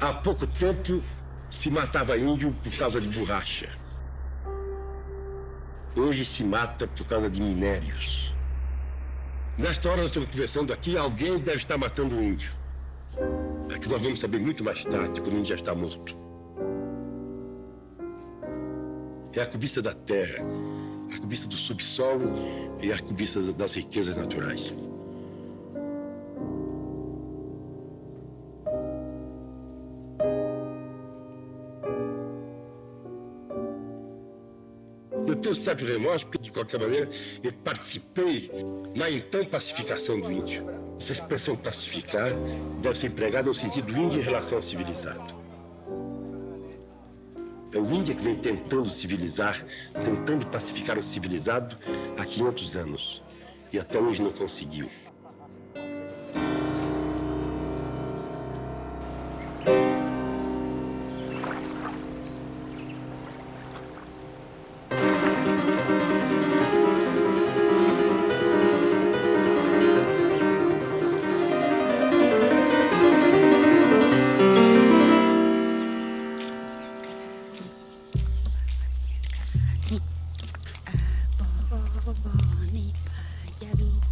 Há pouco tempo se matava índio por causa de borracha. Hoje se mata por causa de minérios. Nesta hora nós estamos conversando aqui, alguém deve estar matando o índio. É que nós vamos saber muito mais tarde, quando o índio já está morto. É a cobiça da terra, a cobiça do subsolo e a cobiça das riquezas naturais. Tenho certo remorso, porque, de qualquer maneira, eu participei na então pacificação do índio. Essa expressão pacificar deve ser empregada no sentido índio em relação ao civilizado. É o índio que vem tentando civilizar, tentando pacificar o civilizado há 500 anos. E até hoje não conseguiu. A bony pajadito.